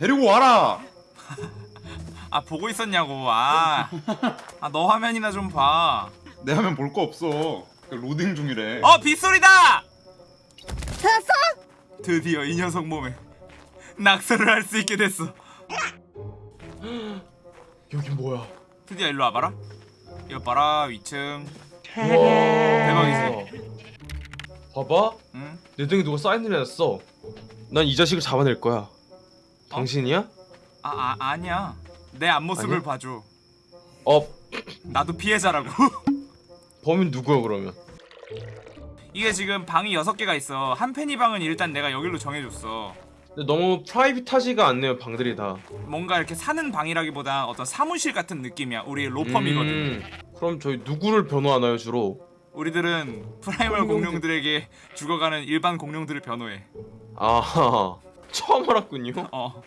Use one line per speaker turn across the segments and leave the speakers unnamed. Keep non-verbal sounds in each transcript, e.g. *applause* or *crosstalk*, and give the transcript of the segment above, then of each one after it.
데리고 와라. *laughs*
아 보고 있었냐고 아너 화면이나 좀봐어
내 화면 볼 거 없어. 그 로딩 중이래.
빗소리다
찾았어?
드디어 이 녀석 몸에 낙서를 할 수 있게 됐어 *gasps*
여기 뭐야?
드디어 일로 와봐라 이거 봐라 위층
대박이지. 봐봐.
응?
내 등에 누가 사인을 해놨어. 난 이 자식을 잡아낼 거야. 당신이야?
아, 아 아니야. 내 앞모습을
아니야?
봐줘.
어.
나도 피해자라고. *laughs*
범인 누구야 그러면?
이게 지금 방이 6개가 있어. 한편이 방은 일단 내가 여기로 정해줬어.
근데 너무 private하지가 않네요 방들이 다.
뭔가 이렇게 사는 방이라기보다 어떤 사무실 같은 느낌이야. 우리 로펌이거든.
음, 그럼 저희 누구를 변호하나요 주로?
우리들은 primal 공룡들에게 죽어가는 일반 공룡들을 변호해.
아 처음 알았군요.
어.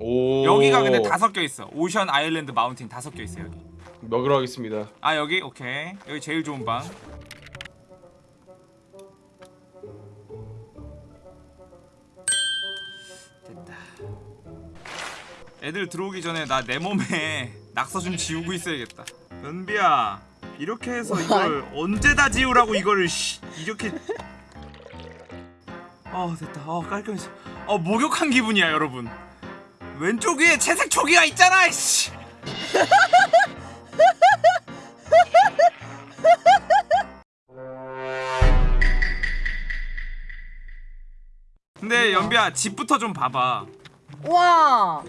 오.
여기가 근데 다 섞여 있어. 오션 아일랜드 마운틴 다 섞여 있어 여기.
먹으러 가겠습니다.
아 여기? 오케이. 여기 제일 좋은 방. 됐다. 애들 들어오기 전에 나 내 몸에 *laughs* 낙서 좀 지우고 있어야겠다. 은비야 이렇게 해서 이걸 *laughs* 언제 다 지우라고 이거를 씨, 이렇게 어 됐다. 어 깔끔해져 어 목욕한 기분이야 여러분. 왼쪽 위에 채색 초기가 있잖아 씨. *laughs* 근데 연비야 집부터 좀 봐봐.
와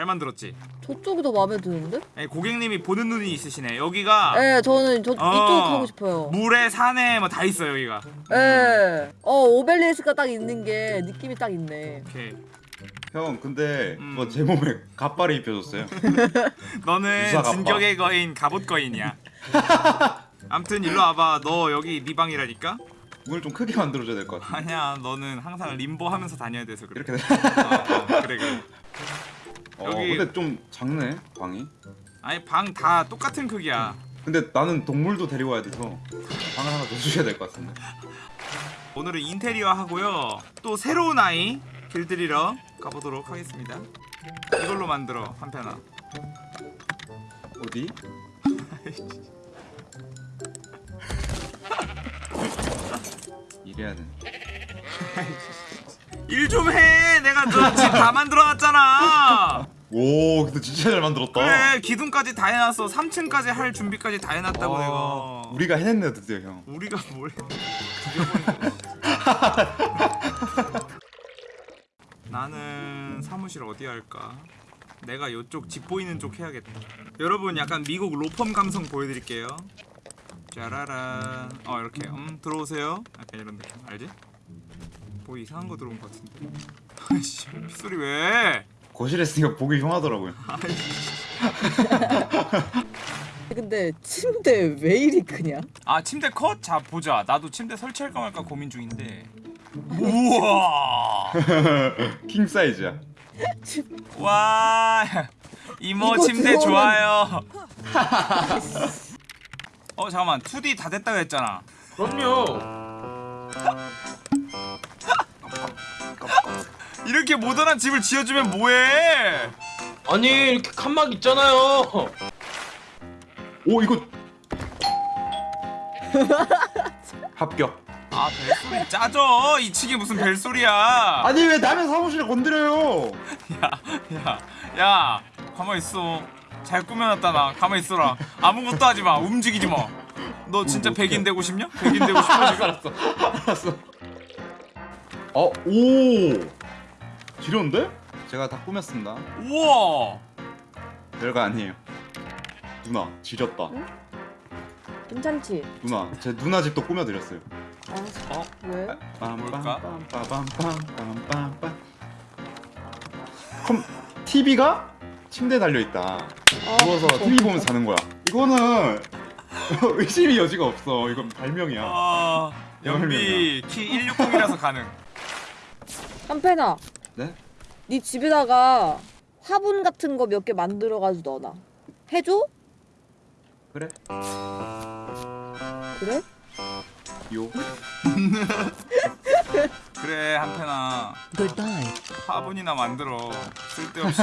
잘 만들었지?
저쪽이 더 마음에 드는데?
아니, 고객님이 보는 눈이 있으시네 여기가
네 저는 저
어.
이쪽 가고 싶어요
물에 산에 뭐 다 있어 여기가
네. 어 오벨리스크가 딱 있는 게 느낌이 딱 있네
오케이
형 근데
음.
뭐제 몸에 갑발이 입혀졌어요. *laughs*
너는. 진격의 거인 갑옷 거인이야 *laughs* 암튼 일로 와봐 너 여기 네 방이라니까?
문을 좀 크게 만들어줘야 될 것 같아.
아니야 너는 항상 림보 하면서 다녀야 돼서 그래
이렇게. 돼.
어, 어, 그래 그래
어, *laughs*
여기-
근데 좀 작네 방이.
아니 방 다 똑같은 크기야
근데 나는 동물도 데리고 와야 돼서 방을 하나 더 주셔야 될 것 같은데.
오늘은 인테리어 하고요 또 새로운 아이 길들이러 가보도록 하겠습니다 이걸로 만들어 한편아
어디? *laughs* 이래야 돼. *laughs*
일 좀 해 내가 저집다 만들어놨잖아
오 근데 진짜 잘 만들었다.
그래 기둥까지 다 해놨어 3층까지 할 준비까지 다 해놨다고
아,
내가
우리가 해냈네 드디어 형.
우리가 뭘 해? 나는 사무실 어디 할까? 내가 요쪽 집 보이는 쪽 해야겠다. 여러분 약간 미국 로펌 감성 보여드릴게요. 짜라란. 어 이렇게 음 들어오세요. 약간 이런 느낌 알지? 뭐 이상한 거 들어온 것 같은데. 아이씨 빗소리 왜?
거실에 있으니까 보기 흉하더라고요. *laughs*
근데 침대 왜 이리 크냐?
아 침대 컷? 자 보자. 나도 침대 설치할까 말까 고민 중인데. 우와. *laughs*
킹 사이즈야. *laughs*
와 이모 침대
들어오면-
좋아요. 어 잠깐만 2D 다 됐다고 했잖아.
그럼요.
이렇게 모던한 집을 지어주면 뭐해?
아니 이렇게 칸막 있잖아요.
오 이거 합격.
아 벨소리 짜져. 이 층이 무슨 벨소리야?
아니 왜 남의 사무실에 건드려요?
야 가만 있어. 잘 꾸며놨다 나. 가만 있어라. 아무것도 하지 마. 움직이지 마. 너 진짜
뭐
백인 되고 싶냐? 백인 되고 싶어 지금? *laughs*
알았어.
알았어. 어, 오. 지렸는데? 제가 다 꾸몄습니다.
우와.
별거 아니에요. 누나, 지렸다.
괜찮지?
누나, 제 누나 집도 꾸며드렸어요.
알았어
어?
왜?
빰빰빰빰빰빰빰빰. 컴 TV가 침대에 달려 있다.
아,
누워서 TV 보면서 자는 거야. 이거는 *laughs* 의심의 여지가 없어. 이건 발명이야.
아 연비 키 160이라서 가능.
한패나
네?
네 집에다가 화분 같은 거 몇 개 만들어가지고 넣어놔 해줘?
그래?
그래?
요. *laughs*
그래 한편아
Goodbye.
화분이나 만들어 쓸데없이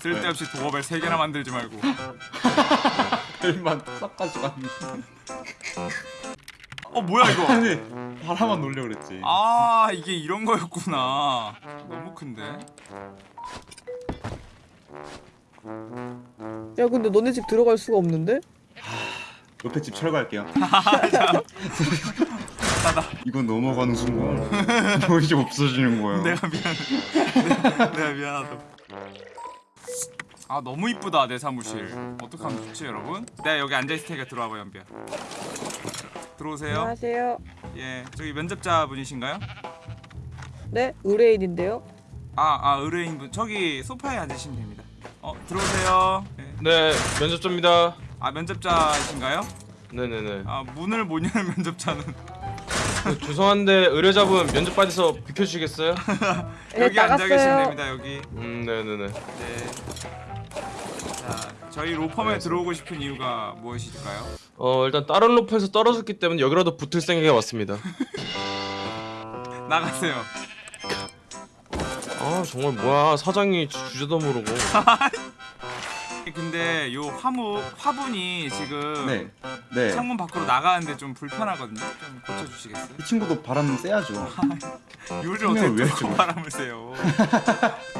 쓸데없이 도어벨 세 개나 만들지 말고 *laughs*
벨만 싹 가져갔네.
어 뭐야 이거
아니 하나만 놀려 그랬지.
아 이게 이런 거였구나 너무 큰데
야 근데 너네 집 들어갈 수가 없는데?
옆에 집 철거할게요. *laughs* 이건 넘어가는 순간 집 없어지는 거예요. *laughs*
내가 미안해 내가, 내가 미안하다 아 너무 이쁘다 내 사무실 어떡하면 좋지 여러분? 내가 여기 앉아있을 테니까 들어와봐 연비야 들어오세요
안녕하세요.
예 저기 면접자 분이신가요?
네 의뢰인인데요.
아, 아 의뢰인 분 저기 소파에 앉으시면 됩니다. 어 들어오세요. 네.
네 면접자입니다.
아 면접자이신가요?
네네네.
아 문을 못 여는 면접자는
그, 죄송한데 의뢰자분 면접 받아서 비켜주시겠어요? *laughs*
네,
여기 앉아 계시면. 됩니다. 여기.
음 네네네.
네. 자 저희 로펌에 들어오고 싶은 이유가 무엇일까요?
어 일단 다른 로프에서 떨어졌기 때문에 여기라도 붙을 생각에 왔습니다. *laughs*
나가세요.
아 정말 뭐야 사장이 주- 주제도 모르고. *laughs*
근데 요 화무 화분이 지금
네, 네.
창문 밖으로 나가는데 좀 불편하거든요. 좀 고쳐주시겠어요?
이 친구도 바람 쐬야죠. *laughs* 설명을
어떻게
왜?
바람을 쐬요?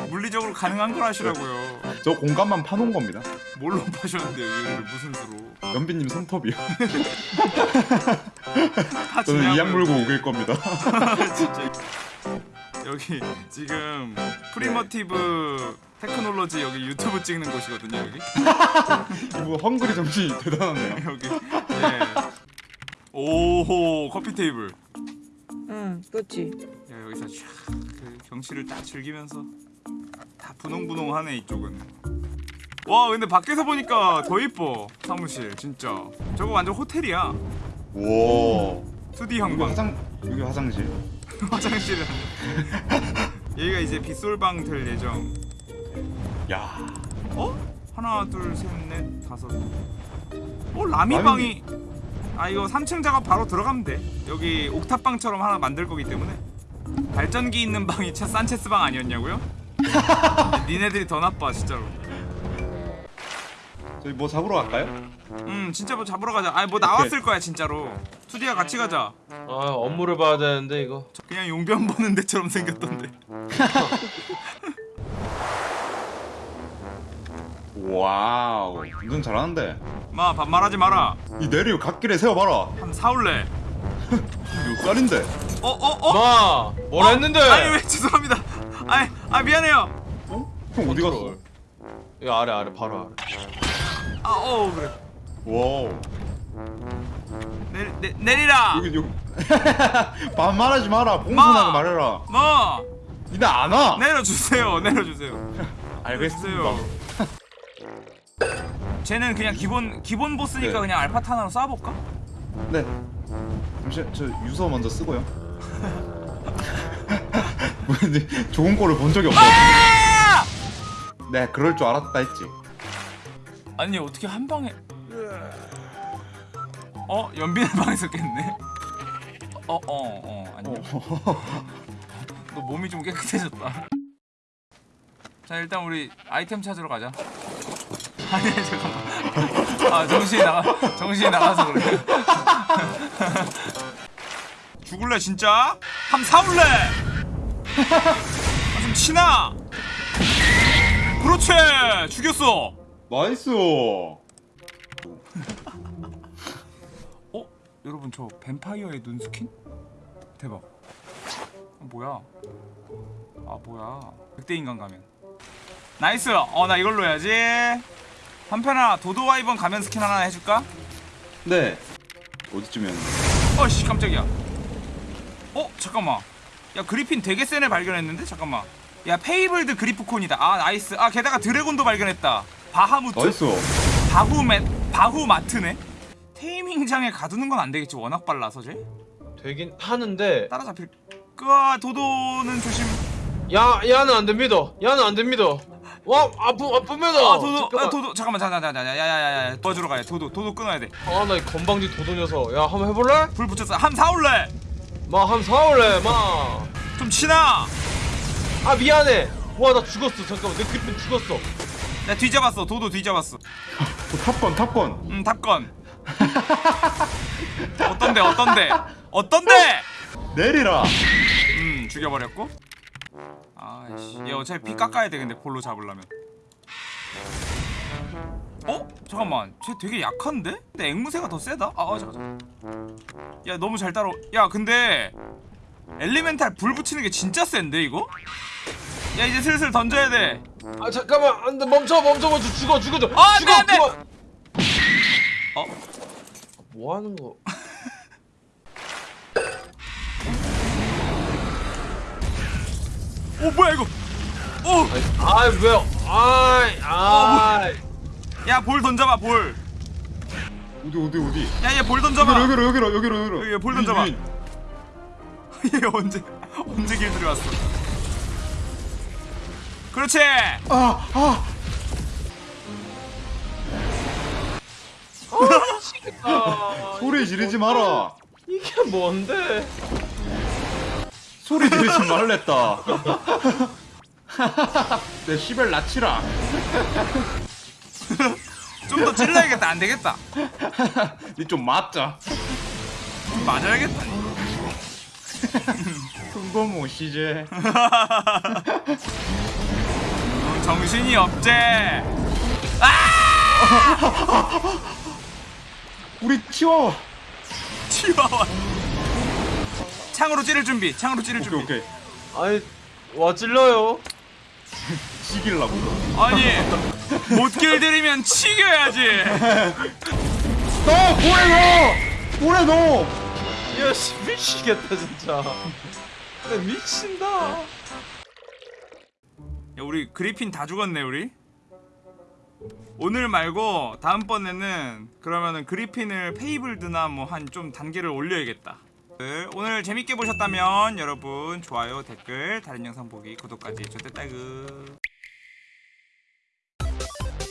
물리적으로 가능한 걸 하시라고요.
저 공간만 파놓은 겁니다.
뭘로 파셨는데요? 요리를 무슨 수로?
연비님 손톱이요. *laughs*
다
저는 이악 물고. 우길 겁니다. *laughs*
진짜 여기 지금 Primitive Technology 여기 유튜브 찍는 곳이거든요 여기 *laughs*
이거 헝그리 정신이 대단하네요.
여기 예 오호 커피 테이블
응, 그렇지.
야 여기서 쫙 그 경치를 딱 즐기면서 다 분홍분홍하네 이쪽은. 와 근데 밖에서 보니까 더 이뻐 사무실 진짜. 저거 완전 호텔이야.
와.
2D
여기
형광.
화장 여기 화장실. *laughs*
화장실은 여기가 이제 빗솔방 될 예정.
야.
어? 하나 둘셋넷 다섯. 어 라미방이. 아 이거 3층 작업 바로 들어가면 돼. 여기 옥탑방처럼 하나 만들 거기 때문에. 발전기 있는 방이 차 산체스 방 아니었냐고요? *laughs* 니네들이 더 나빠 진짜로
저희 뭐 잡으러 갈까요?
음 진짜 뭐 잡으러 가자 아니 뭐 나왔을 거야 진짜로 투디야 같이 가자
아 업무를 봐야 되는데 이거.
그냥 용변 보는 데처럼 생겼던데 *laughs*
와우. 운전 잘하는데.
마 반말하지 마라
이 내리 갓길에 세워봐라.
함 싸울래 *laughs*
몇 살인데?
어? 어? 어?
마, 뭘
어?
했는데?
아니 왜 죄송합니다 아니 아 미안해요
형 어디 갔어?
이거 아래 아래 바로 아래.
아 어 그래
와우.
내, 내, 내리라
여기 여기. *laughs* 반말하지 마라. 공손하게
마.
말해라.
뭐
니네 안 와.
내려주세요 *laughs* 내려주세요 *laughs*
알겠습니다.
쟤는 그냥 기본 기본 보스니까
네.
그냥 알파타 하나로 쏴볼까?
네. 잠시 저 유서 먼저 쓰고요. 뭐 *laughs* 이제 좋은 거를 본 적이 없어.
아!
네, 그럴 줄 알았다 했지.
아니 어떻게 한 방에 어? 연빈의 *laughs* 방에서 깼네 어 어어 어, 아니요 너 몸이 좀 깨끗해졌다 자 일단 우리 아이템 찾으러 가자 *laughs* 아니 잠깐만 아 정신이 나가 정신이 나가서 그래 죽을래 진짜? 함 싸울래 아, 좀 치나 그렇지 죽였어
nice.
어? 여러분 저 뱀파이어의 눈 스킨? 대박 어, 뭐야 아 뭐야 극대 인간 가면 nice 어 나 이걸로 해야지 한편아 도도와이번 가면 스킨 하나 해줄까?
네. 어디쯤이었나?
어씨 깜짝이야 어 잠깐만 야 그리핀 되게 센 애 발견했는데 잠깐만 야 fabled 그리프콘이다 아 nice 아 게다가 드래곤도 발견했다 바하무트
nice.
바후맷 바후마트네 taming장에 가두는 건 안 되겠지 워낙 빨라서 쟤
되긴 하는데
따라잡힐 끄아 도도는 조심
야 야는 안 됩니다. 야는 안 됩니다. 와 아프 아픕니다.
아 도도
잠깐만.
아 도도 잠깐만 자자자자 야야야야 도와주러 가야 도도 도도 끊어야
아나 건방지 도도 녀석. 야 한번 해볼래?
돼불 붙였어 함 사올래
마한 사올래 마.
좀 치나?
아 미안해. 와 나 죽었어. 잠깐만 내 그리핀 죽었어.
나 뒤잡았어. 도도 뒤잡았어.
어, 탑건 탑건.
음 탑건. 어떤데 어떤데? 어떤데?
내리라.
음 죽여버렸고. 아이씨 얘 어차피 피 깎아야 돼 근데 볼로 잡으려면 어? 잠깐만 쟤 되게 약한데? 근데 앵무새가 더 세다? 아, 아 잠깐 야 너무 잘 따라 야 근데 엘리멘탈 불 붙이는 게 진짜 센데 이거? 야 이제 슬슬 던져야 돼
아 잠깐만 안돼 멈춰 멈춰 멈춰 죽어 죽어 죽어
아,
죽어
안 돼, 안 돼! 어?
뭐 하는 거
오 뭐야 이거 오!
아 왜요 아이 아이
야 볼 던져봐 볼
어디 어디 어디
야얘 볼 던져봐
여기로 여기로 여기로 여기로
여기, 볼
윈,
던져봐.
윈. *laughs*
얘 언제 언제 길 들어왔어 그렇지
아, 아.
아,
소리 지르지 마라.
이게 뭔데
소리 지르지 말랬다. *laughs* 내 시벨 낮추라.
좀 더 찔러야겠다 안 되겠다 *laughs*
니 좀 맞자.
좀 맞아야겠다 *laughs*
큰거 못이제.
넌 정신이 없제 *laughs*
우리 치워.
치와와 창으로 찌를 준비 창으로 찌를
오케이
준비
오케이.
아이 와 찔러요
지길라고.
아니 못 길들이면 치겨야지
너 고래 넣어. 고래 넣어.
야씨 미치겠다 진짜 나 미친다
야 우리 그리핀 다 죽었네 우리 오늘 말고 다음번에는 그러면은 그리핀을 페이블드나 뭐 한 좀 단계를 올려야겠다 네, 오늘 재밌게 보셨다면 여러분 좋아요 댓글 다른 영상 보기 구독까지 좋댔다그 Thank you.